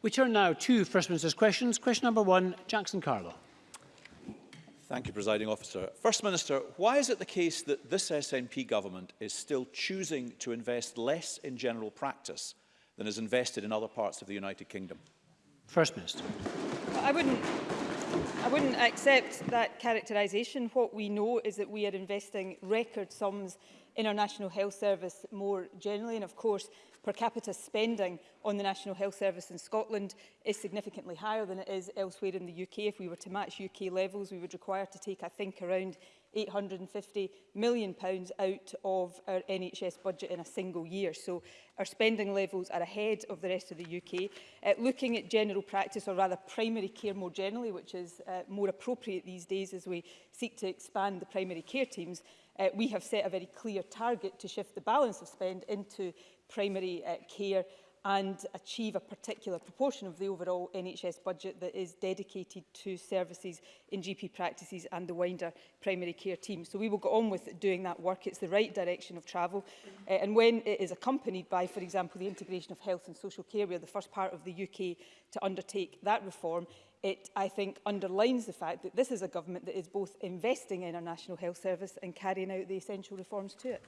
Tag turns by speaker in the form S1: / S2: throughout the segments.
S1: We turn now to First Minister's questions. Question number one, Jackson Carlo.
S2: Thank you, Presiding Officer. First Minister, why is it the case that this SNP government is still choosing to invest less in general practice than is invested in other parts of the United Kingdom?
S1: First Minister.
S3: I wouldn't, I wouldn't accept that characterisation. What we know is that we are investing record sums in our National Health Service more generally. And of course, per capita spending on the National Health Service in Scotland is significantly higher than it is elsewhere in the UK. If we were to match UK levels, we would require to take, I think, around £850 million pounds out of our NHS budget in a single year. So our spending levels are ahead of the rest of the UK. Uh, looking at general practice, or rather primary care more generally, which is uh, more appropriate these days as we seek to expand the primary care teams, uh, we have set a very clear target to shift the balance of spend into primary uh, care and achieve a particular proportion of the overall NHS budget that is dedicated to services in GP practices and the wider primary care team. So we will go on with doing that work. It's the right direction of travel. Uh, and when it is accompanied by, for example, the integration of health and social care, we are the first part of the UK to undertake that reform it, I think, underlines the fact that this is a government that is both investing in our National Health Service and carrying out the essential reforms to it.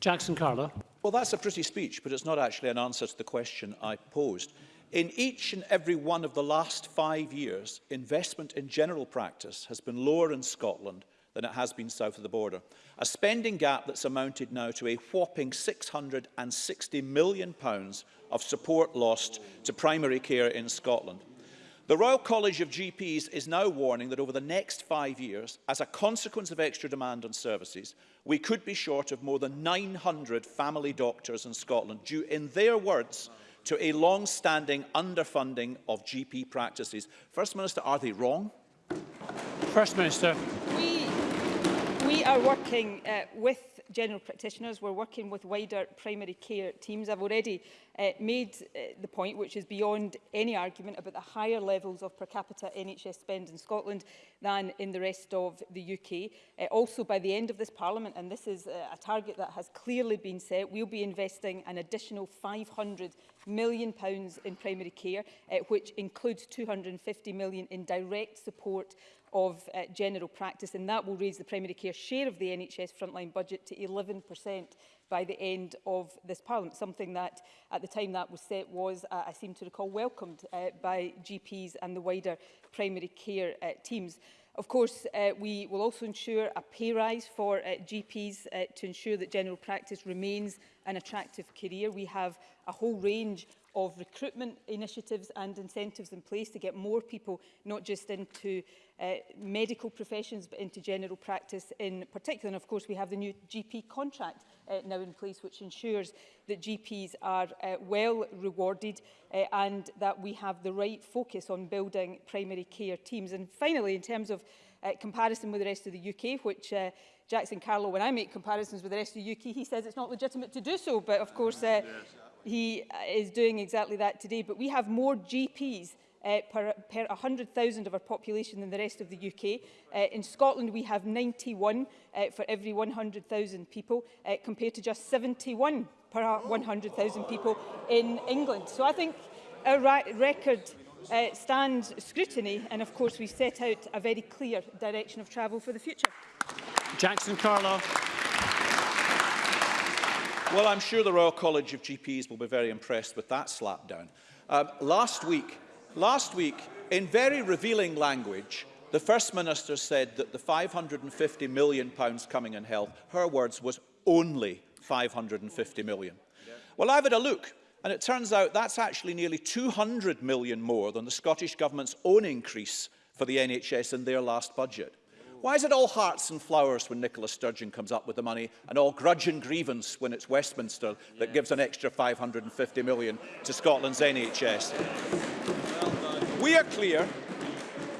S1: Jackson Carla.
S2: Well, that's a pretty speech, but it's not actually an answer to the question I posed. In each and every one of the last five years, investment in general practice has been lower in Scotland than it has been south of the border. A spending gap that's amounted now to a whopping £660 million of support lost to primary care in Scotland. The Royal College of GPs is now warning that over the next five years, as a consequence of extra demand on services, we could be short of more than 900 family doctors in Scotland due, in their words, to a long-standing underfunding of GP practices. First Minister, are they wrong?
S1: First Minister.
S3: We We are working uh, with general practitioners, we're working with wider primary care teams. I've already uh, made uh, the point, which is beyond any argument, about the higher levels of per capita NHS spend in Scotland than in the rest of the UK. Uh, also, by the end of this Parliament, and this is uh, a target that has clearly been set, we'll be investing an additional £500 million pounds in primary care, uh, which includes £250 million in direct support of uh, general practice and that will raise the primary care share of the NHS frontline budget to 11% by the end of this parliament, something that at the time that was set was, uh, I seem to recall, welcomed uh, by GPs and the wider primary care uh, teams. Of course, uh, we will also ensure a pay rise for uh, GPs uh, to ensure that general practice remains an attractive career. We have a whole range of recruitment initiatives and incentives in place to get more people not just into uh, medical professions but into general practice in particular. And of course we have the new GP contract uh, now in place which ensures that GPs are uh, well rewarded uh, and that we have the right focus on building primary care teams. And finally, in terms of uh, comparison with the rest of the UK, which uh, Jackson Carlo, when I make comparisons with the rest of the UK, he says it's not legitimate to do so. But of course, uh, yes, he uh, is doing exactly that today. But we have more GPs uh, per, per 100,000 of our population than the rest of the UK. Uh, in Scotland, we have 91 uh, for every 100,000 people, uh, compared to just 71 per 100,000 people in England. So I think a record uh, stands scrutiny, and of course we set out a very clear direction of travel for the future.
S1: Jackson Carlow.
S2: Well, I'm sure the Royal College of GPs will be very impressed with that slapdown. Um, last week, last week, in very revealing language, the First Minister said that the £550 million pounds coming in health, her words, was only £550 million. Well, I've had a look, and it turns out that's actually nearly £200 million more than the Scottish Government's own increase for the NHS in their last budget. Why is it all hearts and flowers when Nicola Sturgeon comes up with the money and all grudge and grievance when it's Westminster that yes. gives an extra 550 million to Scotland's NHS? Well we are clear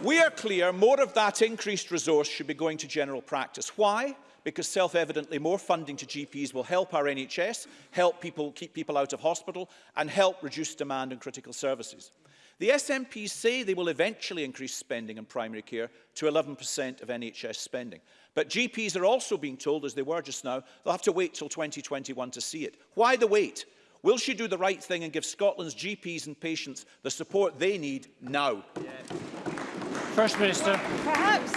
S2: we are clear more of that increased resource should be going to general practice. Why? Because self-evidently more funding to GPs will help our NHS, help people keep people out of hospital and help reduce demand on critical services. The SNP say they will eventually increase spending on primary care to 11% of NHS spending. But GPs are also being told, as they were just now, they'll have to wait till 2021 to see it. Why the wait? Will she do the right thing and give Scotland's GPs and patients the support they need now? Yeah.
S1: First Minister.
S3: Well, perhaps,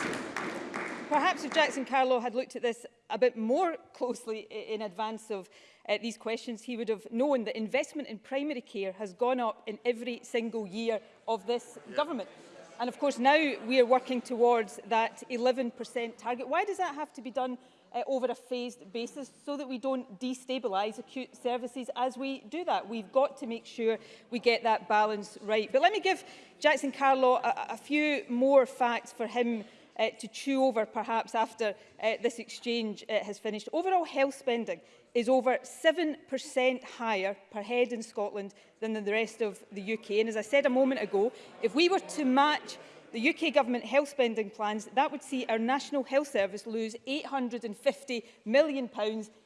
S3: perhaps if Jackson Carlow had looked at this a bit more closely in advance of uh, these questions, he would have known that investment in primary care has gone up in every single year of this yeah. government. And of course, now we are working towards that 11% target. Why does that have to be done uh, over a phased basis so that we don't destabilise acute services as we do that. We've got to make sure we get that balance right. But let me give Jackson Carlaw a, a few more facts for him uh, to chew over perhaps after uh, this exchange uh, has finished. Overall health spending is over 7% higher per head in Scotland than in the rest of the UK. And as I said a moment ago, if we were to match the UK government health spending plans, that would see our National Health Service lose £850 million pounds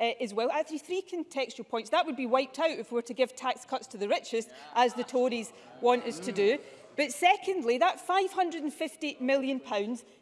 S3: uh, is well. Actually, three contextual points. That would be wiped out if we were to give tax cuts to the richest, as the Tories want us to do. But secondly, that £550 million,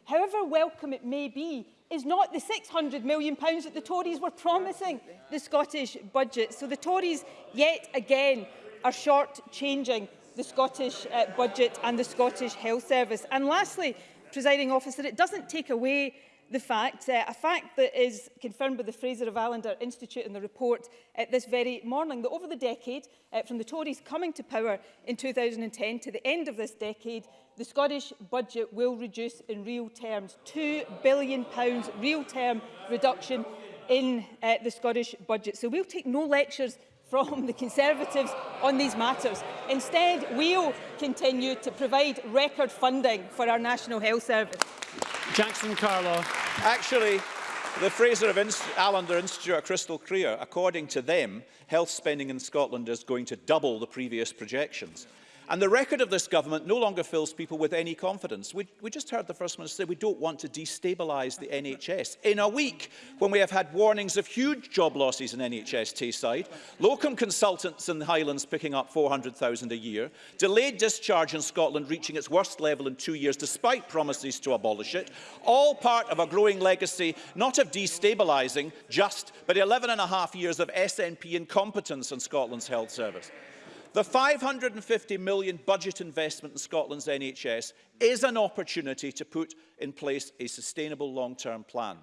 S3: however welcome it may be, is not the £600 million that the Tories were promising the Scottish budget. So the Tories, yet again, are short-changing the Scottish uh, budget and the Scottish Health Service. And lastly, presiding officer, it doesn't take away the fact, uh, a fact that is confirmed by the Fraser of Allender Institute in the report uh, this very morning, that over the decade, uh, from the Tories coming to power in 2010 to the end of this decade, the Scottish budget will reduce in real terms, £2 billion pounds real term reduction in uh, the Scottish budget. So we'll take no lectures from the Conservatives on these matters. Instead, we'll continue to provide record funding for our National Health Service.
S1: Jackson Carlo.
S2: Actually, the Fraser of Inst Allender Institute at Crystal Clear, according to them, health spending in Scotland is going to double the previous projections. And the record of this government no longer fills people with any confidence. We, we just heard the First Minister say we don't want to destabilise the NHS. In a week, when we have had warnings of huge job losses in NHS Tayside, locum consultants in the Highlands picking up 400,000 a year, delayed discharge in Scotland reaching its worst level in two years despite promises to abolish it, all part of a growing legacy not of destabilising just, but 11 and a half years of SNP incompetence in Scotland's health service. The £550 million budget investment in Scotland's NHS is an opportunity to put in place a sustainable long-term plan.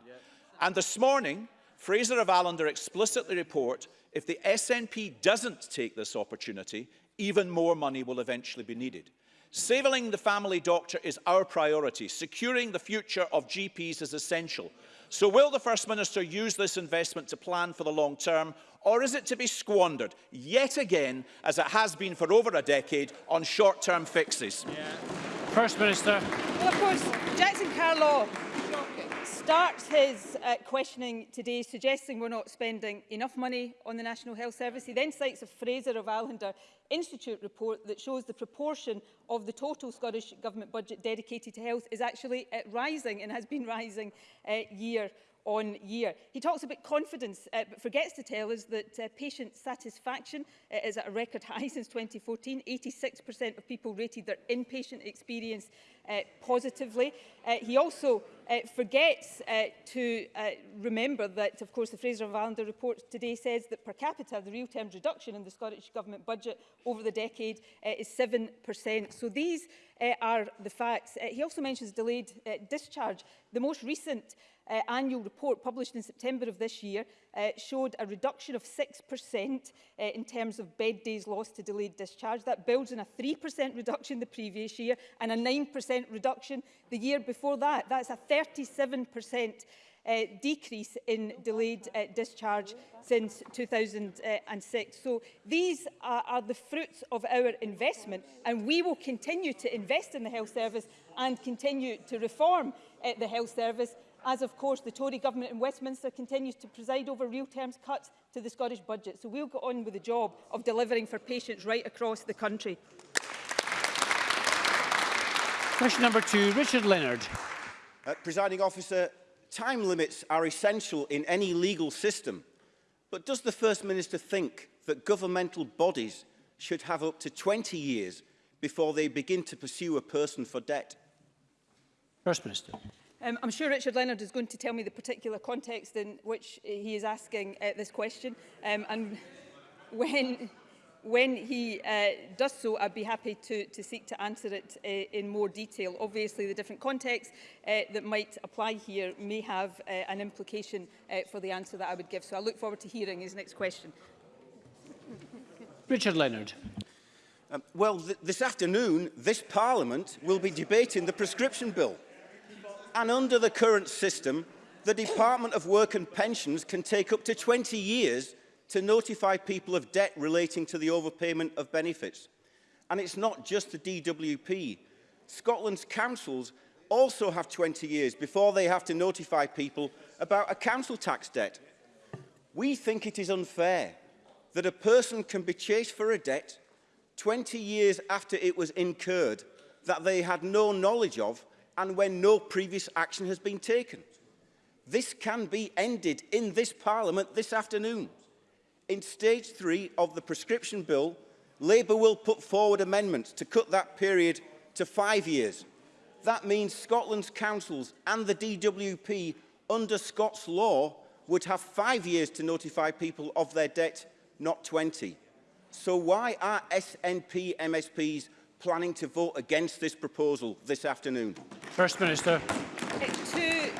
S2: And this morning, Fraser of Allender explicitly report if the SNP doesn't take this opportunity, even more money will eventually be needed. Saving the family doctor is our priority. Securing the future of GPs is essential. So will the First Minister use this investment to plan for the long term Or is it to be squandered, yet again, as it has been for over a decade, on short-term fixes?
S1: Yeah. First Minister.
S3: Well, of course, Jackson Carlaw starts his uh, questioning today suggesting we're not spending enough money on the National Health Service. He then cites a Fraser of Allender Institute report that shows the proportion of the total Scottish Government budget dedicated to health is actually uh, rising and has been rising uh, year on year. He talks about confidence, uh, but forgets to tell us that uh, patient satisfaction uh, is at a record high since 2014. 86% of people rated their inpatient experience uh, positively. Uh, he also uh, forgets uh, to uh, remember that, of course, the Fraser and Valander report today says that per capita, the real terms reduction in the Scottish Government budget over the decade uh, is 7%. So these uh, are the facts. Uh, he also mentions delayed uh, discharge. The most recent uh, annual report published in September of this year uh, showed a reduction of 6% uh, in terms of bed days lost to delayed discharge. That builds on a 3% reduction the previous year and a 9% reduction the year before that. That's a 37% uh, decrease in delayed uh, discharge since 2006. So these are, are the fruits of our investment and we will continue to invest in the health service and continue to reform uh, the health service as of course the Tory government in Westminster continues to preside over real terms cuts to the Scottish budget. So we'll go on with the job of delivering for patients right across the country.
S1: Question number two, Richard Leonard.
S4: Uh, presiding officer, time limits are essential in any legal system. But does the First Minister think that governmental bodies should have up to 20 years before they begin to pursue a person for debt?
S1: First Minister.
S3: Um, I'm sure Richard Leonard is going to tell me the particular context in which he is asking uh, this question. Um, and when, when he uh, does so, I'd be happy to, to seek to answer it uh, in more detail. Obviously, the different contexts uh, that might apply here may have uh, an implication uh, for the answer that I would give. So I look forward to hearing his next question.
S1: Richard Leonard.
S4: Um, well, th this afternoon, this Parliament will be debating the prescription bill and under the current system, the Department of Work and Pensions can take up to 20 years to notify people of debt relating to the overpayment of benefits. And it's not just the DWP. Scotland's councils also have 20 years before they have to notify people about a council tax debt. We think it is unfair that a person can be chased for a debt 20 years after it was incurred that they had no knowledge of and when no previous action has been taken. This can be ended in this Parliament this afternoon. In stage three of the prescription bill, Labour will put forward amendments to cut that period to five years. That means Scotland's councils and the DWP under Scots law would have five years to notify people of their debt, not 20. So why are SNP MSPs planning to vote against this proposal this afternoon?
S1: First Minister.
S3: Eh, to,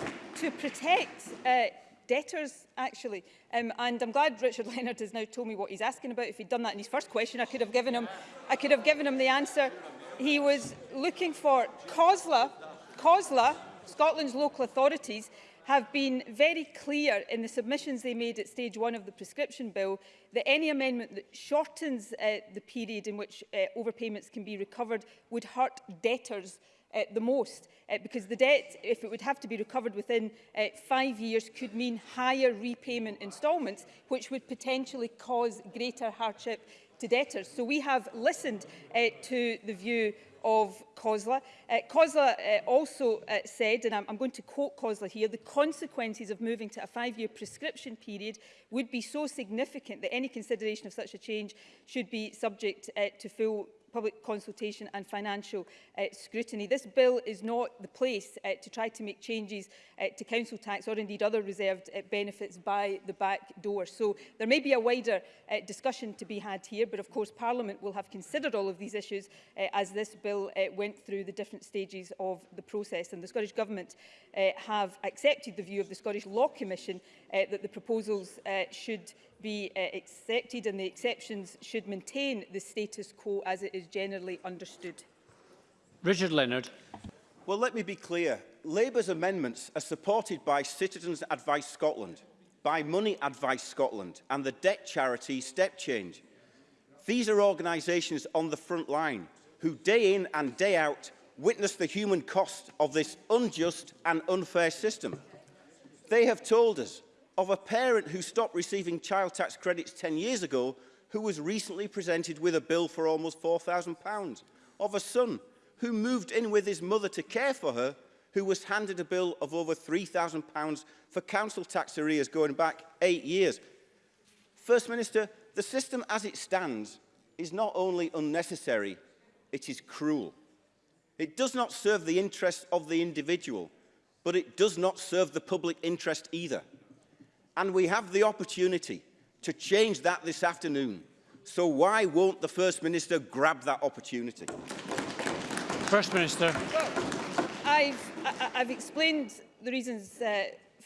S3: to protect uh, debtors, actually. Um, and I'm glad Richard Leonard has now told me what he's asking about. If he'd done that in his first question, I could have given him, I could have given him the answer he was looking for. COSLA, COSLA Scotland's local authorities, have been very clear in the submissions they made at stage one of the prescription bill that any amendment that shortens uh, the period in which uh, overpayments can be recovered would hurt debtors uh, the most uh, because the debt, if it would have to be recovered within uh, five years, could mean higher repayment instalments, which would potentially cause greater hardship to debtors. So we have listened uh, to the view of COSLA. Uh, COSLA uh, also uh, said, and I'm, I'm going to quote COSLA here, the consequences of moving to a five-year prescription period would be so significant that any consideration of such a change should be subject uh, to full public consultation and financial uh, scrutiny. This bill is not the place uh, to try to make changes uh, to council tax or indeed other reserved uh, benefits by the back door. So there may be a wider uh, discussion to be had here, but of course Parliament will have considered all of these issues uh, as this bill uh, went through the different stages of the process. And the Scottish Government uh, have accepted the view of the Scottish Law Commission uh, that the proposals uh, should be uh, accepted and the exceptions should maintain the status quo as it is generally understood.
S1: Richard Leonard.
S4: Well, let me be clear. Labour's amendments are supported by Citizens Advice Scotland, by Money Advice Scotland and the debt charity Step Change. These are organisations on the front line who day in and day out witness the human cost of this unjust and unfair system. They have told us of a parent who stopped receiving child tax credits 10 years ago who was recently presented with a bill for almost £4,000, of a son who moved in with his mother to care for her who was handed a bill of over £3,000 for council tax arrears going back eight years. First Minister, the system as it stands is not only unnecessary, it is cruel. It does not serve the interests of the individual, but it does not serve the public interest either. And we have the opportunity to change that this afternoon. So why won't the First Minister grab that opportunity?
S1: First Minister.
S3: Well, I've, I, I've explained the reasons uh,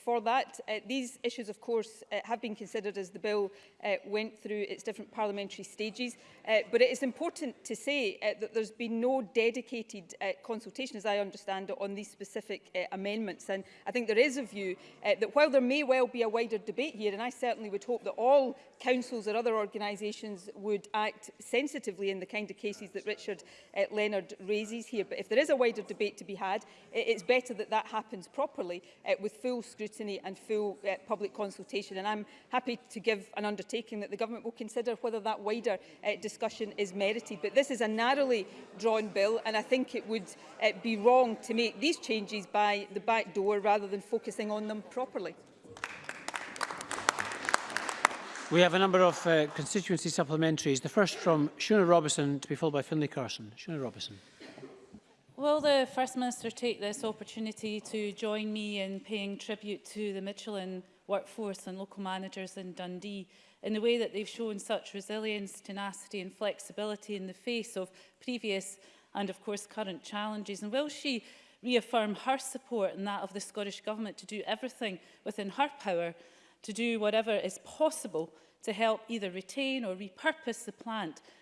S3: for that. Uh, these issues, of course, uh, have been considered as the bill uh, went through its different parliamentary stages, uh, but it is important to say uh, that there's been no dedicated uh, consultation, as I understand it, on these specific uh, amendments. And I think there is a view uh, that while there may well be a wider debate here, and I certainly would hope that all councils or other organisations would act sensitively in the kind of cases that Richard uh, Leonard raises here, but if there is a wider debate to be had, it's better that that happens properly uh, with full scrutiny scrutiny and full uh, public consultation. And I'm happy to give an undertaking that the government will consider whether that wider uh, discussion is merited. But this is a narrowly drawn bill, and I think it would uh, be wrong to make these changes by the back door rather than focusing on them properly.
S1: We have a number of uh, constituency supplementaries. The first from Shuna Robertson to be followed by Finlay Carson. Shuna Robertson.
S5: Will the First Minister take this opportunity to join me in paying tribute to the Michelin workforce and local managers in Dundee in the way that they've shown such resilience, tenacity and flexibility in the face of previous and of course current challenges? And will she reaffirm her support and that of the Scottish Government to do everything within her power to do whatever is possible to help either retain or repurpose the plant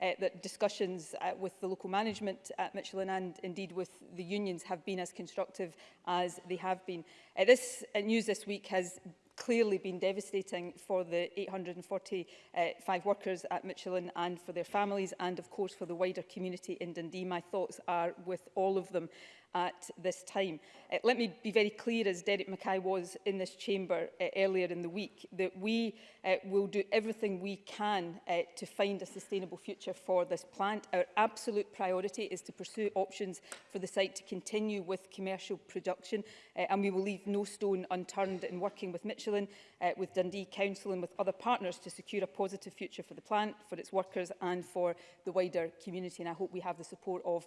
S3: uh, that discussions uh, with the local management at Michelin and indeed with the unions have been as constructive as they have been. Uh, this uh, news this week has clearly been devastating for the 845 workers at Michelin and for their families and of course for the wider community in Dundee. My thoughts are with all of them at this time. Uh, let me be very clear, as Derek Mackay was in this chamber uh, earlier in the week, that we uh, will do everything we can uh, to find a sustainable future for this plant. Our absolute priority is to pursue options for the site to continue with commercial production, uh, and we will leave no stone unturned in working with Michelin uh, with Dundee Council and with other partners to secure a positive future for the plant, for its workers and for the wider community. And I hope we have the support of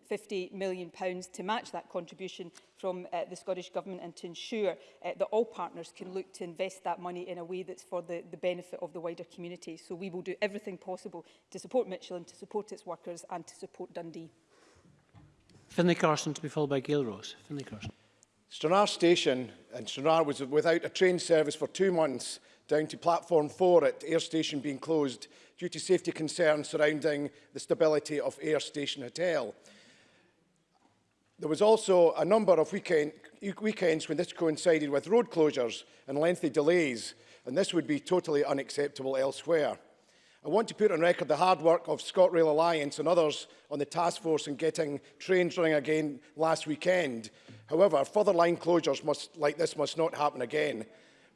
S3: £50 million pounds to match that contribution from uh, the Scottish Government and to ensure uh, that all partners can look to invest that money in a way that's for the, the benefit of the wider community. So we will do everything possible to support Mitchell and to support its workers and to support Dundee.
S1: Finlay Carson to be followed by Gail Rose. Finlay Carson.
S6: Stranraer Station in Stranraer was without a train service for two months down to platform 4 at Air Station being closed due to safety concerns surrounding the stability of Air Station Hotel. There was also a number of weekend, weekends when this coincided with road closures and lengthy delays, and this would be totally unacceptable elsewhere. I want to put on record the hard work of ScotRail Alliance and others on the task force in getting trains running again last weekend. However, further line closures must, like this must not happen again.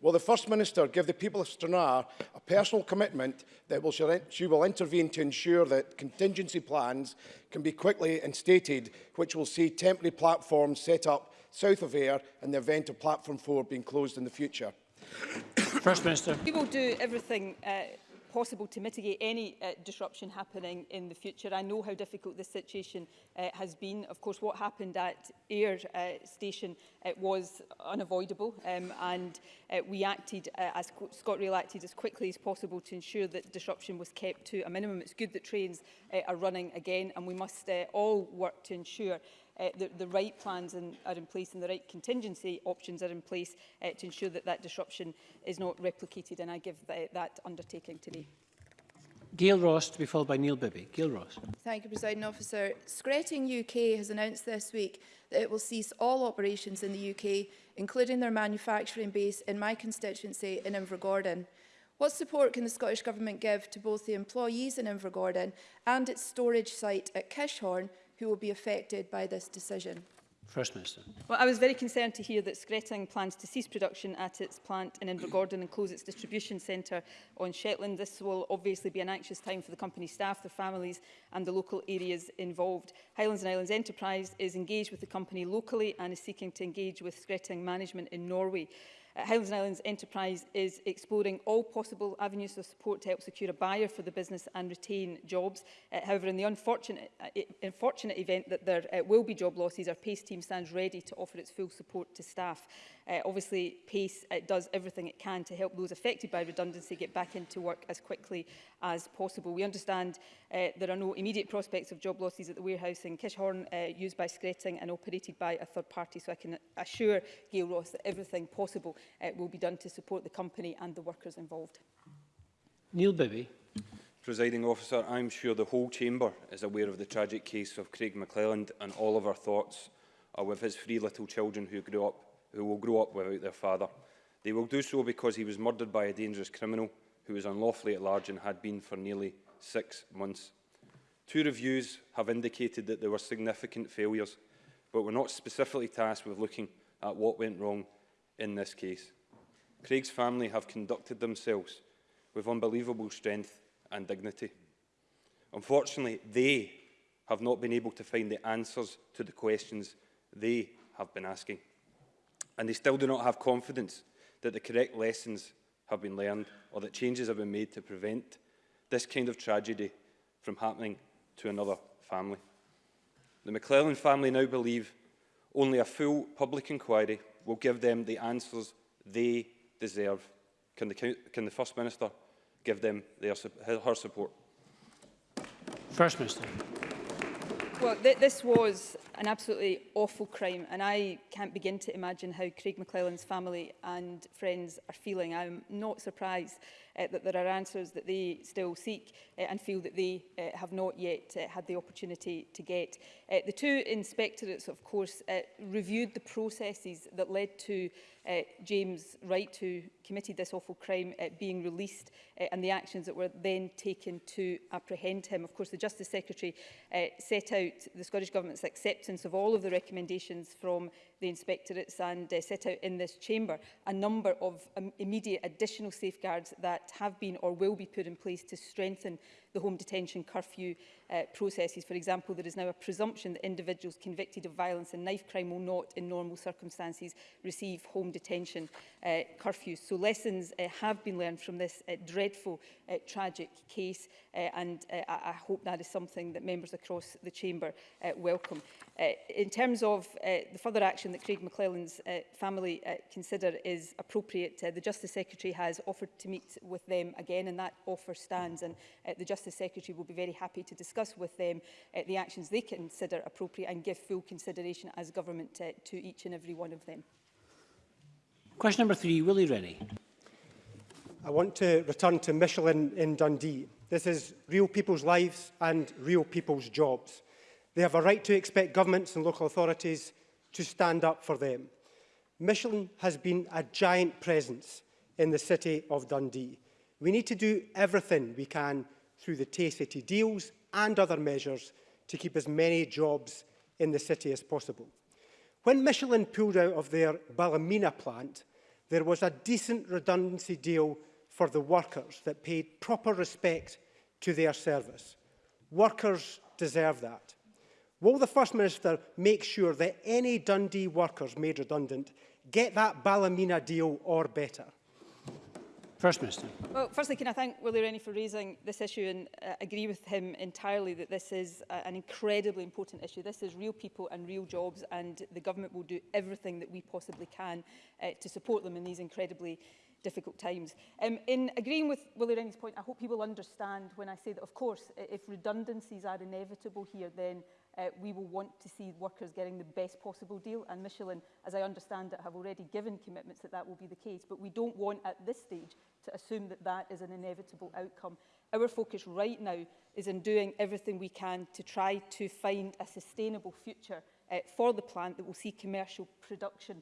S6: Will the First Minister give the people of Stranraer a personal commitment that will, she will intervene to ensure that contingency plans can be quickly instated, which will see temporary platforms set up south of Ayr in the event of Platform 4 being closed in the future?
S1: First Minister.
S3: We will do everything uh, possible to mitigate any uh, disruption happening in the future. I know how difficult this situation uh, has been. Of course, what happened at Air uh, Station it was unavoidable um, and uh, we acted, uh, as ScotRail acted as quickly as possible to ensure that disruption was kept to a minimum. It's good that trains uh, are running again and we must uh, all work to ensure uh, the, the right plans in, are in place and the right contingency options are in place uh, to ensure that that disruption is not replicated. And I give th that undertaking today.
S1: Gail Ross to be followed by Neil Bibby. Gail Ross.
S7: Thank you, President Officer. Skretting UK has announced this week that it will cease all operations in the UK, including their manufacturing base in my constituency in Invergordon. What support can the Scottish Government give to both the employees in Invergordon and its storage site at Kishorn who will be affected by this decision.
S1: First Minister.
S3: Well, I was very concerned to hear that Skretting plans to cease production at its plant in Invergordon and close its distribution centre on Shetland. This will obviously be an anxious time for the company's staff, their families and the local areas involved. Highlands and Islands Enterprise is engaged with the company locally and is seeking to engage with Skretting management in Norway. Highlands uh, and Islands Enterprise is exploring all possible avenues of support to help secure a buyer for the business and retain jobs. Uh, however, in the unfortunate, uh, unfortunate event that there uh, will be job losses, our PACE team stands ready to offer its full support to staff. Uh, obviously, PACE uh, does everything it can to help those affected by redundancy get back into work as quickly as possible. We understand uh, there are no immediate prospects of job losses at the warehouse in Kishhorn, uh, used by Skretting and operated by a third party, so I can assure Gail Ross that everything possible uh, will be done to support the company and the workers involved.
S1: Neil Bibby.
S8: Presiding officer, I'm sure the whole chamber is aware of the tragic case of Craig McClelland and all of our thoughts are with his three little children who grew up who will grow up without their father. They will do so because he was murdered by a dangerous criminal who was unlawfully at large and had been for nearly six months. Two reviews have indicated that there were significant failures, but were not specifically tasked with looking at what went wrong in this case. Craig's family have conducted themselves with unbelievable strength and dignity. Unfortunately, they have not been able to find the answers to the questions they have been asking. And they still do not have confidence that the correct lessons have been learned or that changes have been made to prevent this kind of tragedy from happening to another family. The McClellan family now believe only a full public inquiry will give them the answers they deserve. Can the, can the First Minister give them their, her support?
S1: First Minister.
S3: Well, th this was an absolutely awful crime and I can't begin to imagine how Craig McClellan's family and friends are feeling. I'm not surprised uh, that there are answers that they still seek uh, and feel that they uh, have not yet uh, had the opportunity to get. Uh, the two inspectorates, of course, uh, reviewed the processes that led to uh, James Wright, who committed this awful crime, uh, being released uh, and the actions that were then taken to apprehend him. Of course, the Justice Secretary uh, set out about the Scottish Government's acceptance of all of the recommendations from the inspectorates and uh, set out in this chamber a number of um, immediate additional safeguards that have been or will be put in place to strengthen the home detention curfew uh, processes. For example, there is now a presumption that individuals convicted of violence and knife crime will not, in normal circumstances, receive home detention uh, curfews. So lessons uh, have been learned from this uh, dreadful, uh, tragic case, uh, and uh, I, I hope that is something that members across the chamber uh, welcome. Uh, in terms of uh, the further action action that Craig McClellan's uh, family uh, consider is appropriate. Uh, the Justice Secretary has offered to meet with them again and that offer stands and uh, the Justice Secretary will be very happy to discuss with them uh, the actions they consider appropriate and give full consideration as government uh, to each and every one of them.
S1: Question number three, Willie Rennie.
S9: I want to return to Michelin in Dundee. This is real people's lives and real people's jobs. They have a right to expect governments and local authorities to stand up for them. Michelin has been a giant presence in the city of Dundee. We need to do everything we can through the Tay City deals and other measures to keep as many jobs in the city as possible. When Michelin pulled out of their Ballymena plant, there was a decent redundancy deal for the workers that paid proper respect to their service. Workers deserve that. Will the First Minister make sure that any Dundee workers made redundant get that Ballymena deal or better?
S1: First Minister.
S3: Well, firstly, can I thank Willie Rennie for raising this issue and uh, agree with him entirely that this is uh, an incredibly important issue. This is real people and real jobs and the government will do everything that we possibly can uh, to support them in these incredibly difficult times. Um, in agreeing with Willie Rennie's point, I hope he will understand when I say that, of course, if redundancies are inevitable here, then uh, we will want to see workers getting the best possible deal. And Michelin, as I understand it, have already given commitments that that will be the case. But we don't want at this stage to assume that that is an inevitable outcome. Our focus right now is in doing everything we can to try to find a sustainable future uh, for the plant that will see commercial production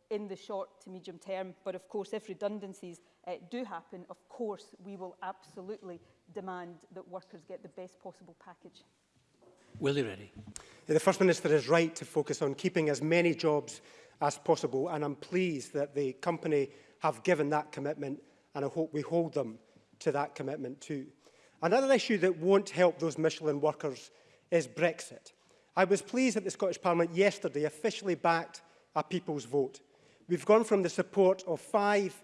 S3: in the short to medium term. But of course, if redundancies uh, do happen, of course, we will absolutely demand that workers get the best possible package.
S1: Willie ready?
S9: The First Minister is right to focus on keeping as many jobs as possible and I'm pleased that the company have given that commitment and I hope we hold them to that commitment too. Another issue that won't help those Michelin workers is Brexit. I was pleased that the Scottish Parliament yesterday officially backed a people's vote. We've gone from the support of five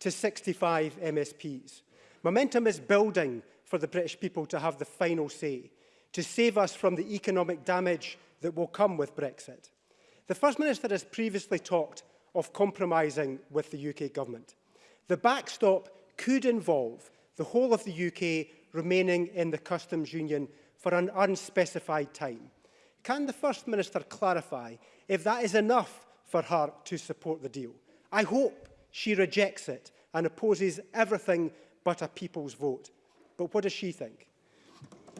S9: to 65 MSPs. Momentum is building for the British people to have the final say to save us from the economic damage that will come with Brexit. The First Minister has previously talked of compromising with the UK government. The backstop could involve the whole of the UK remaining in the customs union for an unspecified time. Can the First Minister clarify if that is enough for her to support the deal? I hope she rejects it and opposes everything but a people's vote. But what does she think?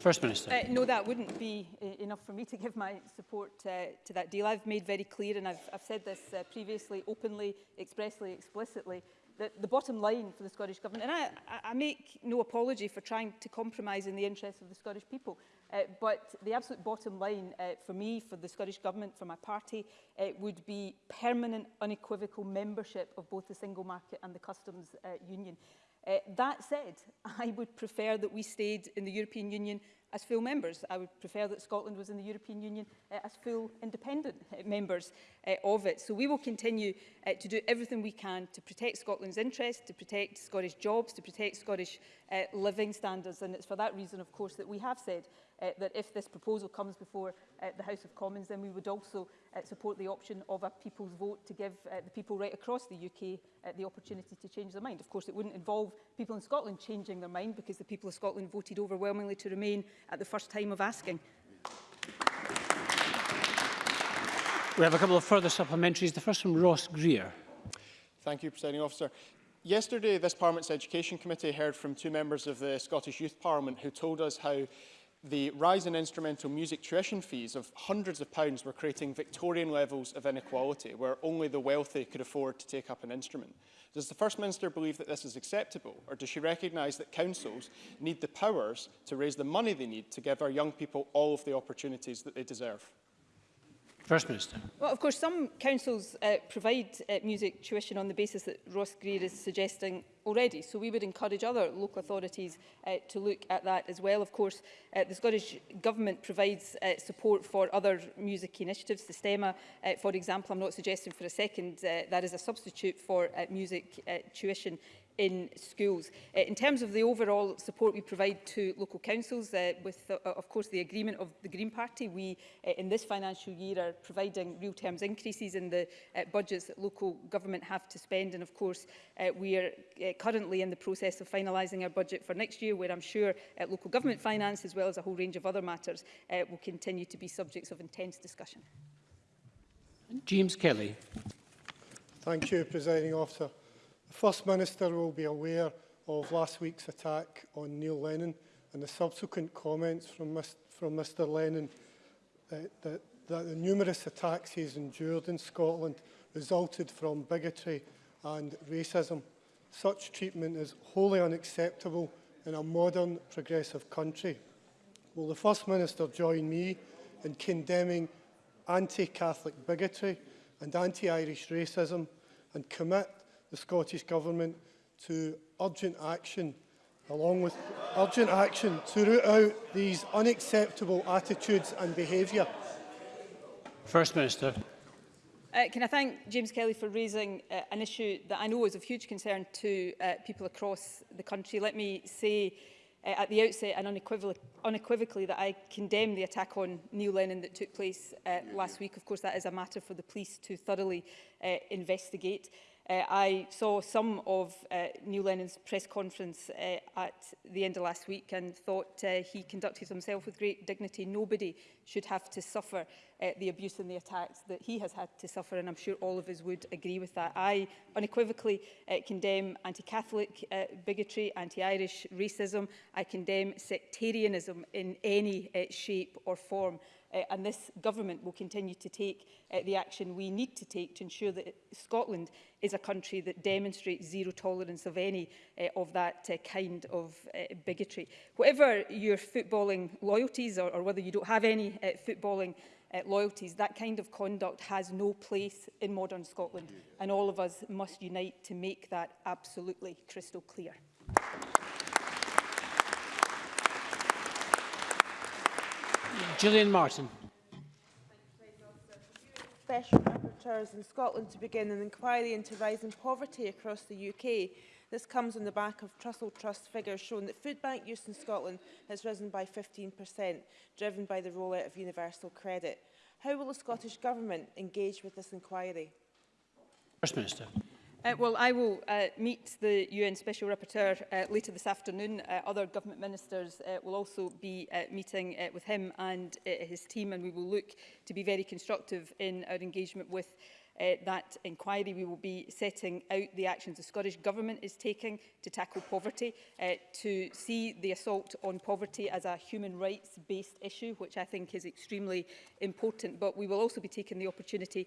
S1: First Minister.
S3: Uh, no, that wouldn't be uh, enough for me to give my support uh, to that deal. I've made very clear, and I've, I've said this uh, previously, openly, expressly, explicitly, that the bottom line for the Scottish Government, and I, I make no apology for trying to compromise in the interests of the Scottish people, uh, but the absolute bottom line uh, for me, for the Scottish Government, for my party, uh, would be permanent unequivocal membership of both the single market and the customs uh, union. Uh, that said, I would prefer that we stayed in the European Union as full members. I would prefer that Scotland was in the European Union uh, as full independent uh, members uh, of it. So we will continue uh, to do everything we can to protect Scotland's interests, to protect Scottish jobs, to protect Scottish uh, living standards. And it's for that reason, of course, that we have said uh, that if this proposal comes before uh, the House of Commons, then we would also uh, support the option of a people's vote to give uh, the people right across the UK uh, the opportunity to change their mind. Of course, it wouldn't involve people in Scotland changing their mind because the people of Scotland voted overwhelmingly to remain at the first time of asking.
S1: We have a couple of further supplementaries. The first from Ross Greer.
S10: Thank you, Presiding Officer. Yesterday, this Parliament's Education Committee heard from two members of the Scottish Youth Parliament who told us how the rise in instrumental music tuition fees of hundreds of pounds were creating Victorian levels of inequality where only the wealthy could afford to take up an instrument. Does the First Minister believe that this is acceptable or does she recognise that councils need the powers to raise the money they need to give our young people all of the opportunities that they deserve?
S1: First Minister.
S3: Well, of course, some councils uh, provide uh, music tuition on the basis that Ross Greer is suggesting already. So we would encourage other local authorities uh, to look at that as well. Of course, uh, the Scottish Government provides uh, support for other music initiatives. The STEMA, uh, for example, I'm not suggesting for a second uh, that is a substitute for uh, music uh, tuition in schools. Uh, in terms of the overall support we provide to local councils, uh, with, uh, uh, of course, the agreement of the Green Party, we uh, in this financial year are providing real terms increases in the uh, budgets that local government have to spend. And of course, uh, we are uh, currently in the process of finalising our budget for next year, where I'm sure uh, local government finance, as well as a whole range of other matters, uh, will continue to be subjects of intense discussion.
S1: James Kelly.
S11: Thank you, Presiding Officer. The First Minister will be aware of last week's attack on Neil Lennon and the subsequent comments from, from Mr Lennon that, uh, that, that the numerous attacks he has endured in Scotland resulted from bigotry and racism. Such treatment is wholly unacceptable in a modern progressive country. Will the First Minister join me in condemning anti-Catholic bigotry and anti-Irish racism and commit the Scottish Government to urgent action, along with urgent action to root out these unacceptable attitudes and behaviour.
S1: First Minister.
S3: Uh, can I thank James Kelly for raising uh, an issue that I know is of huge concern to uh, people across the country. Let me say uh, at the outset and unequivocally, unequivocally that I condemn the attack on Neil Lennon that took place uh, last week. Of course, that is a matter for the police to thoroughly uh, investigate. Uh, I saw some of uh, Neil Lennon's press conference uh, at the end of last week and thought uh, he conducted himself with great dignity. Nobody should have to suffer uh, the abuse and the attacks that he has had to suffer and I'm sure all of us would agree with that. I unequivocally uh, condemn anti-Catholic uh, bigotry, anti-Irish racism. I condemn sectarianism in any uh, shape or form uh, and this government will continue to take uh, the action we need to take to ensure that Scotland is a country that demonstrates zero tolerance of any uh, of that uh, kind of uh, bigotry. Whatever your footballing loyalties or, or whether you don't have any uh, footballing uh, loyalties, that kind of conduct has no place in modern Scotland and all of us must unite to make that absolutely crystal clear.
S1: Gillian Martin.
S12: Special Rapporteurs in Scotland to begin an inquiry into rising poverty across the UK. This comes on the back of Trussell Trust figures showing that food bank use in Scotland has risen by 15%, driven by the rollout of universal credit. How will the Scottish Government engage with this inquiry?
S1: First Minister.
S3: Uh, well, I will uh, meet the UN Special Rapporteur uh, later this afternoon. Uh, other government ministers uh, will also be uh, meeting uh, with him and uh, his team, and we will look to be very constructive in our engagement with uh, that inquiry. We will be setting out the actions the Scottish Government is taking to tackle poverty, uh, to see the assault on poverty as a human rights-based issue, which I think is extremely important. But we will also be taking the opportunity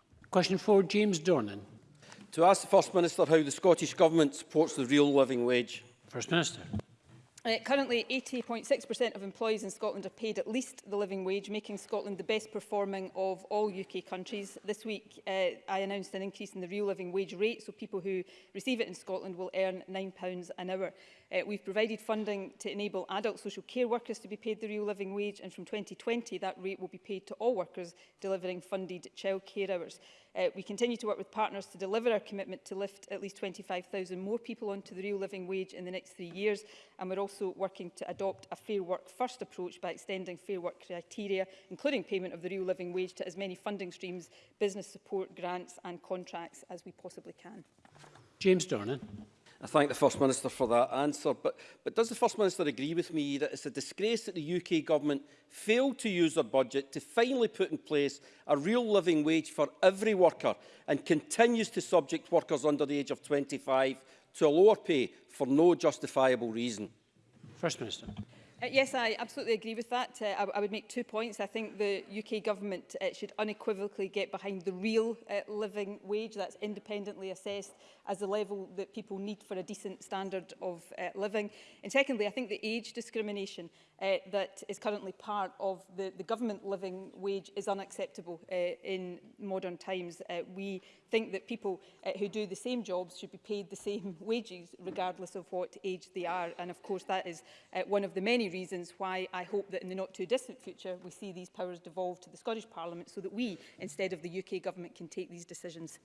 S1: Question for James Dornan.
S13: To ask the First Minister how the Scottish Government supports the real living wage.
S1: First Minister.
S3: Uh, currently, 80.6% of employees in Scotland are paid at least the living wage, making Scotland the best performing of all UK countries. This week, uh, I announced an increase in the real living wage rate, so people who receive it in Scotland will earn £9 an hour. Uh, we've provided funding to enable adult social care workers to be paid the real living wage, and from 2020, that rate will be paid to all workers delivering funded childcare hours. Uh, we continue to work with partners to deliver our commitment to lift at least 25,000 more people onto the real living wage in the next three years. And we're also working to adopt a fair work first approach by extending fair work criteria, including payment of the real living wage to as many funding streams, business support, grants and contracts as we possibly can.
S1: James Dornan.
S13: I thank the First Minister for that answer. But, but does the First Minister agree with me that it's a disgrace that the UK government failed to use their budget to finally put in place a real living wage for every worker and continues to subject workers under the age of 25 to a lower pay for no justifiable reason?
S1: First Minister.
S3: Uh, yes, I absolutely agree with that. Uh, I, I would make two points. I think the UK government uh, should unequivocally get behind the real uh, living wage that's independently assessed as the level that people need for a decent standard of uh, living. And secondly, I think the age discrimination uh, that is currently part of the, the government living wage is unacceptable uh, in modern times. Uh, we think that people uh, who do the same jobs should be paid the same wages regardless of what age they are. And of course, that is uh, one of the many reasons why I hope that in the not too distant future we see these powers devolved to the Scottish Parliament so that we, instead of the UK Government, can take these decisions.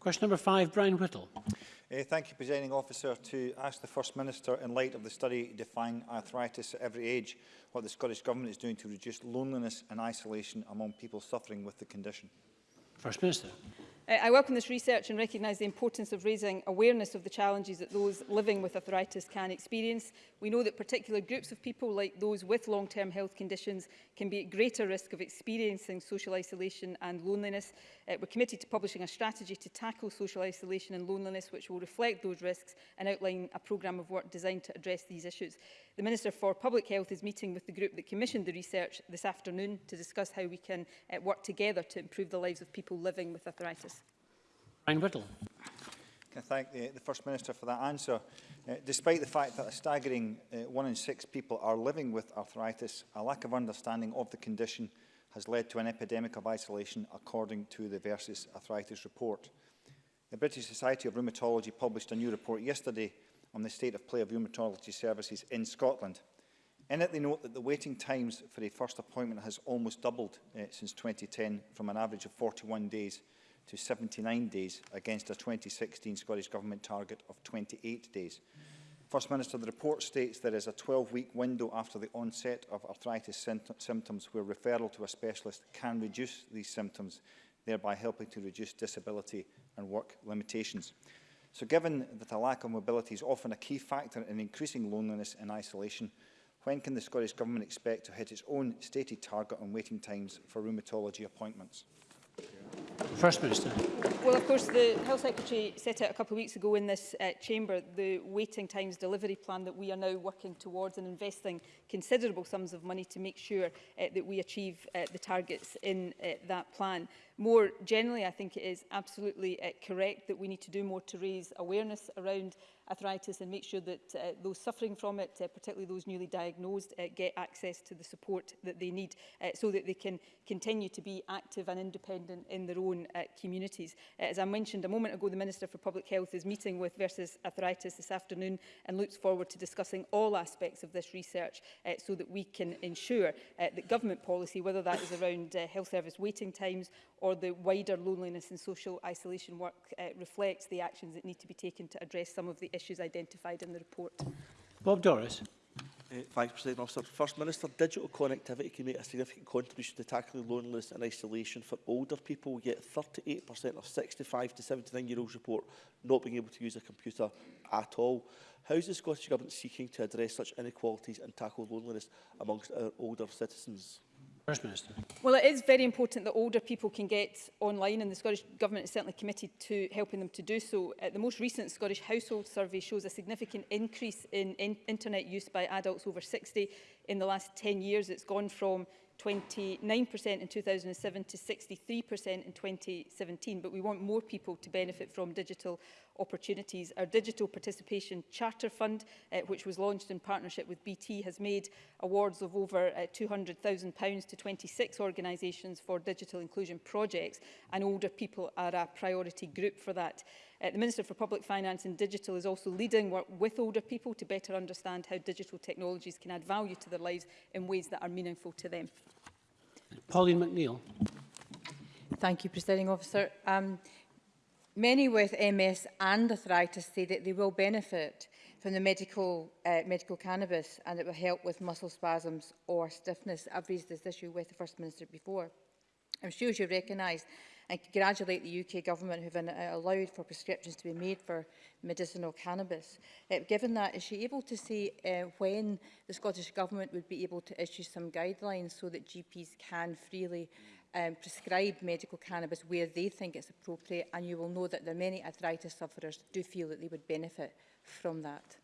S1: Question number five, Brian Whittle.
S14: Uh, thank you, Presiding Officer, to ask the First Minister, in light of the study defining arthritis at every age, what the Scottish Government is doing to reduce loneliness and isolation among people suffering with the condition.
S1: First Minister.
S3: I welcome this research and recognise the importance of raising awareness of the challenges that those living with arthritis can experience. We know that particular groups of people, like those with long-term health conditions, can be at greater risk of experiencing social isolation and loneliness. Uh, we're committed to publishing a strategy to tackle social isolation and loneliness, which will reflect those risks and outline a programme of work designed to address these issues. The Minister for Public Health is meeting with the group that commissioned the research this afternoon to discuss how we can uh, work together to improve the lives of people living with arthritis.
S1: Brian Whittle.
S14: Can I thank the, the First Minister for that answer. Uh, despite the fact that a staggering uh, one in six people are living with arthritis, a lack of understanding of the condition has led to an epidemic of isolation, according to the Versus Arthritis report. The British Society of Rheumatology published a new report yesterday on the state of play of rheumatology services in Scotland. In it, they note that the waiting times for a first appointment has almost doubled uh, since 2010, from an average of 41 days to 79 days against a 2016 Scottish Government target of 28 days. First Minister, the report states there is a 12-week window after the onset of arthritis symptoms where referral to a specialist can reduce these symptoms, thereby helping to reduce disability and work limitations. So given that a lack of mobility is often a key factor in increasing loneliness and isolation, when can the Scottish Government expect to hit its own stated target on waiting times for rheumatology appointments? Yeah.
S1: First Minister.
S3: Well, of course, the Health Secretary set out a couple of weeks ago in this uh, chamber the waiting times delivery plan that we are now working towards and investing considerable sums of money to make sure uh, that we achieve uh, the targets in uh, that plan. More generally, I think it is absolutely uh, correct that we need to do more to raise awareness around arthritis and make sure that uh, those suffering from it, uh, particularly those newly diagnosed, uh, get access to the support that they need uh, so that they can continue to be active and independent in their own uh, communities. Uh, as I mentioned a moment ago, the Minister for Public Health is meeting with Versus Arthritis this afternoon and looks forward to discussing all aspects of this research uh, so that we can ensure uh, that government policy, whether that is around uh, health service waiting times or the wider loneliness and social isolation work, uh, reflects the actions that need to be taken to address some of the issues issues identified in the report.
S1: Bob Doris.
S15: Uh, thanks, President Officer. First Minister, digital connectivity can make a significant contribution to tackling loneliness and isolation for older people, yet 38% of 65 to 79-year-olds report not being able to use a computer at all. How is the Scottish Government seeking to address such inequalities and tackle loneliness amongst our older citizens?
S1: First Minister.
S3: Well, it is very important that older people can get online and the Scottish Government is certainly committed to helping them to do so. Uh, the most recent Scottish Household Survey shows a significant increase in, in internet use by adults over 60 in the last 10 years. It's gone from 29% in 2007 to 63% in 2017, but we want more people to benefit from digital opportunities. Our Digital Participation Charter Fund, uh, which was launched in partnership with BT, has made awards of over uh, £200,000 to 26 organisations for digital inclusion projects, and older people are a priority group for that. Uh, the Minister for Public Finance and Digital is also leading work with older people to better understand how digital technologies can add value to their lives in ways that are meaningful to them.
S1: Pauline McNeill.
S16: Thank you, Presiding Officer. Um, many with MS and arthritis say that they will benefit from the medical, uh, medical cannabis and it will help with muscle spasms or stiffness. I've raised this issue with the First Minister before. I'm sure you recognise I congratulate the UK government who have uh, allowed for prescriptions to be made for medicinal cannabis. Uh, given that, is she able to say uh, when the Scottish government would be able to issue some guidelines so that GPs can freely um, prescribe medical cannabis where they think it's appropriate? And you will know that there are many arthritis sufferers do feel that they would benefit from that.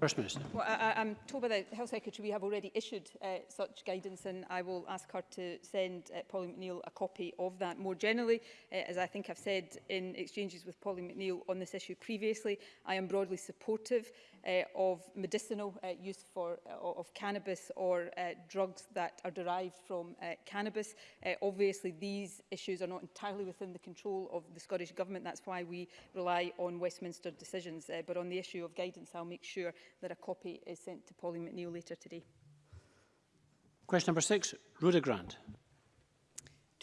S1: First Minister.
S3: Well, I, I'm told by the Health Secretary we have already issued uh, such guidance and I will ask her to send uh, Polly McNeill a copy of that. More generally, uh, as I think I've said in exchanges with Polly McNeill on this issue previously, I am broadly supportive uh, of medicinal uh, use for, uh, of cannabis or uh, drugs that are derived from uh, cannabis. Uh, obviously, these issues are not entirely within the control of the Scottish Government. That's why we rely on Westminster decisions. Uh, but on the issue of guidance, I'll make sure that a copy is sent to Polly McNeill later today.
S1: Question number six, Rhoda Grant.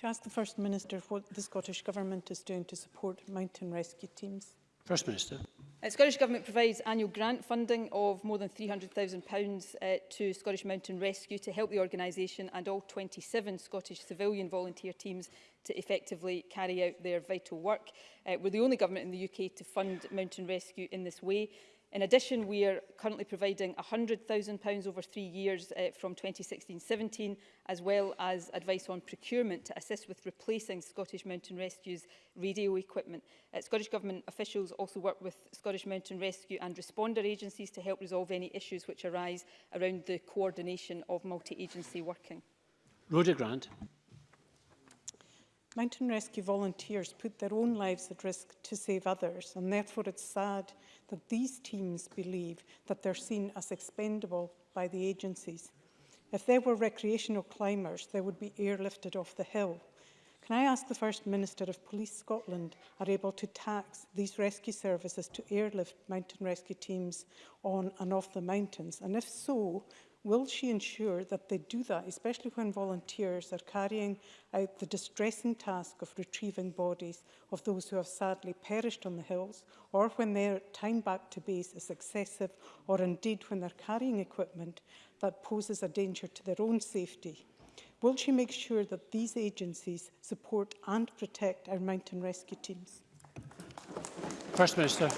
S17: To ask the First Minister what the Scottish Government is doing to support mountain rescue teams.
S1: First Minister.
S3: The uh, Scottish Government provides annual grant funding of more than £300,000 uh, to Scottish Mountain Rescue to help the organisation and all 27 Scottish civilian volunteer teams to effectively carry out their vital work. Uh, we're the only government in the UK to fund mountain rescue in this way. In addition, we are currently providing £100,000 over three years uh, from 2016-17, as well as advice on procurement to assist with replacing Scottish Mountain Rescue's radio equipment. Uh, Scottish Government officials also work with Scottish Mountain Rescue and responder agencies to help resolve any issues which arise around the coordination of multi-agency working.
S1: Rhoda Grant.
S17: Mountain rescue volunteers put their own lives at risk to save others, and therefore it's sad that these teams believe that they're seen as expendable by the agencies. If they were recreational climbers, they would be airlifted off the hill. Can I ask the First Minister if Police Scotland are able to tax these rescue services to airlift mountain rescue teams on and off the mountains? And if so, Will she ensure that they do that, especially when volunteers are carrying out the distressing task of retrieving bodies of those who have sadly perished on the hills, or when their time back to base is excessive, or indeed when they're carrying equipment that poses a danger to their own safety? Will she make sure that these agencies support and protect our mountain rescue teams?
S1: First Minister.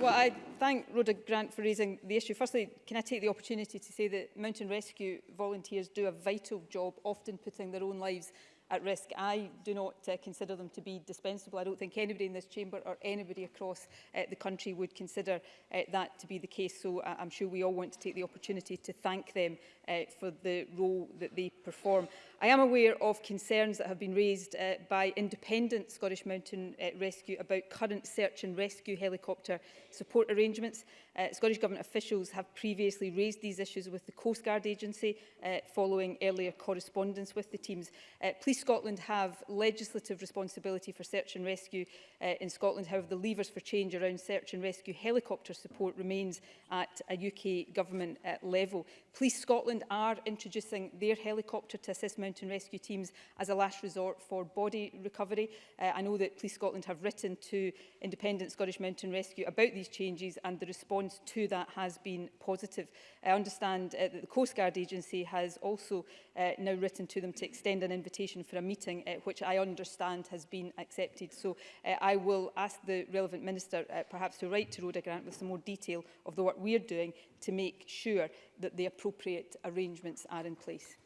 S3: Well, I thank Rhoda Grant for raising the issue. Firstly, can I take the opportunity to say that mountain rescue volunteers do a vital job, often putting their own lives at risk. I do not uh, consider them to be dispensable. I don't think anybody in this chamber or anybody across uh, the country would consider uh, that to be the case. So uh, I'm sure we all want to take the opportunity to thank them uh, for the role that they perform. I am aware of concerns that have been raised uh, by independent Scottish Mountain uh, Rescue about current search and rescue helicopter support arrangements. Uh, Scottish Government officials have previously raised these issues with the Coast Guard Agency uh, following earlier correspondence with the teams. Uh, Police Scotland have legislative responsibility for search and rescue uh, in Scotland. However, the levers for change around search and rescue helicopter support remains at a UK government uh, level. Police Scotland are introducing their helicopter to assist mountain rescue teams as a last resort for body recovery. Uh, I know that Police Scotland have written to independent Scottish Mountain Rescue about these changes and the response response to that has been positive. I understand uh, that the Coast Guard Agency has also uh, now written to them to extend an invitation for a meeting, uh, which I understand has been accepted. So uh, I will ask the relevant minister uh, perhaps to write to Rhoda Grant with some more detail of the work we're doing to make sure that the appropriate arrangements are in place.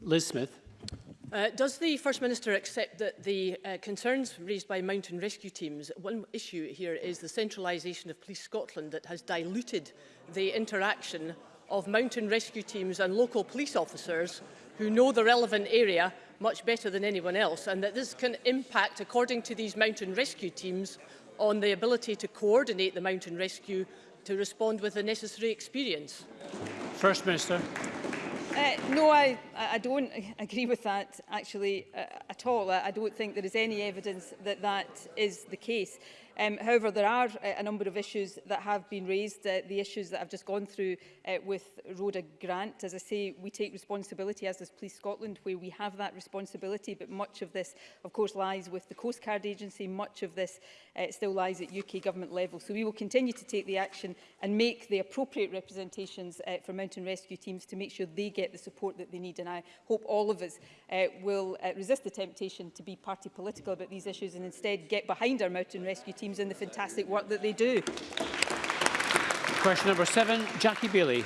S1: Liz Smith.
S18: Uh, does the First Minister accept that the uh, concerns raised by mountain rescue teams, one issue here is the centralisation of Police Scotland that has diluted the interaction of mountain rescue teams and local police officers who know the relevant area much better than anyone else and that this can impact, according to these mountain rescue teams, on the ability to coordinate the mountain rescue to respond with the necessary experience.
S1: First Minister.
S3: Uh, no, I, I don't agree with that actually uh, at all. I, I don't think there is any evidence that that is the case. Um, however, there are uh, a number of issues that have been raised. Uh, the issues that I've just gone through uh, with Rhoda Grant, as I say, we take responsibility, as does Police Scotland, where we have that responsibility, but much of this, of course, lies with the Coast Guard Agency. Much of this uh, still lies at UK government level. So we will continue to take the action and make the appropriate representations uh, for mountain rescue teams to make sure they get the support that they need. And I hope all of us uh, will uh, resist the temptation to be party political about these issues and instead get behind our mountain rescue team teams and the fantastic work that they do.
S1: Question number seven, Jackie Bailey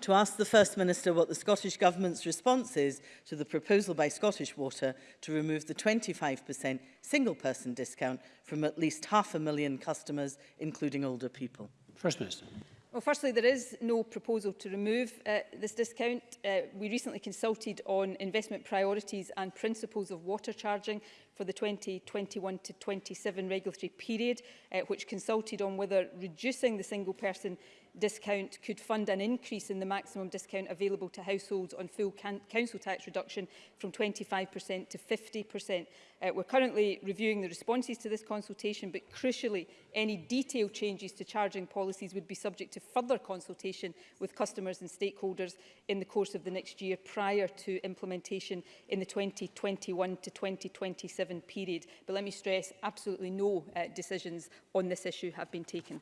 S19: to ask the First Minister what the Scottish Government's response is to the proposal by Scottish Water to remove the 25% single-person discount from at least half a million customers, including older people.
S1: First Minister.
S3: Well, firstly, there is no proposal to remove uh, this discount. Uh, we recently consulted on investment priorities and principles of water charging for the 2021 to 27 regulatory period, uh, which consulted on whether reducing the single person discount could fund an increase in the maximum discount available to households on full council tax reduction from 25% to 50%. Uh, we're currently reviewing the responses to this consultation, but crucially, any detailed changes to charging policies would be subject to further consultation with customers and stakeholders in the course of the next year prior to implementation in the 2021 to 2027 given period. But let me stress, absolutely no uh, decisions on this issue have been taken.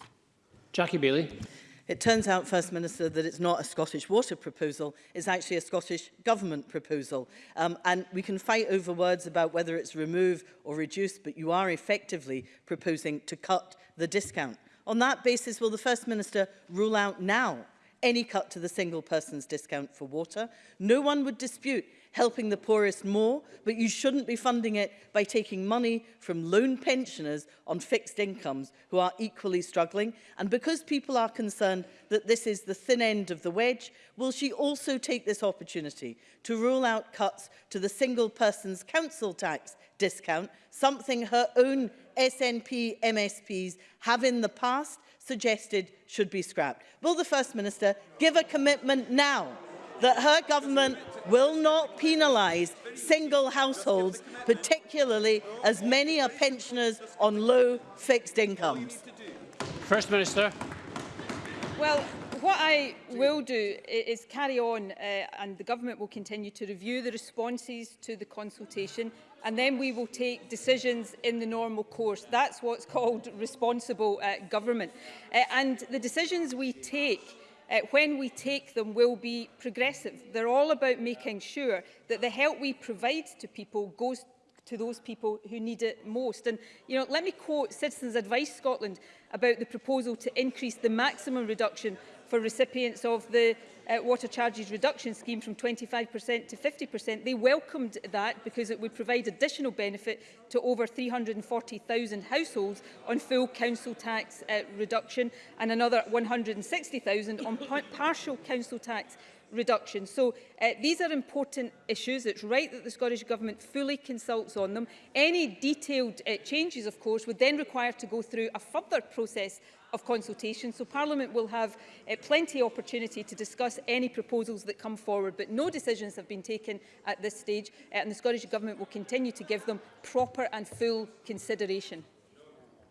S1: Jackie Bailey.
S19: It turns out, First Minister, that it's not a Scottish Water proposal, it's actually a Scottish Government proposal. Um, and we can fight over words about whether it's remove or reduce, but you are effectively proposing to cut the discount. On that basis, will the First Minister rule out now any cut to the single person's discount for water? No one would dispute helping the poorest more, but you shouldn't be funding it by taking money from lone pensioners on fixed incomes who are equally struggling. And because people are concerned that this is the thin end of the wedge, will she also take this opportunity to rule out cuts to the single person's council tax discount, something her own SNP MSPs have in the past suggested should be scrapped. Will the First Minister give a commitment now? that her government will not penalise single households, particularly as many are pensioners on low fixed incomes.
S1: First Minister.
S3: Well, what I will do is carry on uh, and the government will continue to review the responses to the consultation and then we will take decisions in the normal course. That's what's called responsible uh, government. Uh, and the decisions we take uh, when we take them will be progressive. They're all about making sure that the help we provide to people goes to those people who need it most. And, you know, let me quote Citizens Advice Scotland about the proposal to increase the maximum reduction for recipients of the uh, water charges reduction scheme from 25% to 50%. They welcomed that because it would provide additional benefit to over 340,000 households on full council tax uh, reduction and another 160,000 on par partial council tax reduction. So uh, these are important issues. It's right that the Scottish Government fully consults on them. Any detailed uh, changes, of course, would then require to go through a further process of consultation, so Parliament will have uh, plenty of opportunity to discuss any proposals that come forward, but no decisions have been taken at this stage, uh, and the Scottish Government will continue to give them proper and full consideration.